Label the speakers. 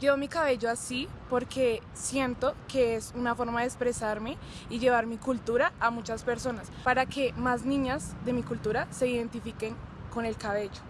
Speaker 1: Llevo mi cabello así porque siento que es una forma de expresarme y llevar mi cultura a muchas personas para que más niñas de mi cultura se identifiquen con el cabello.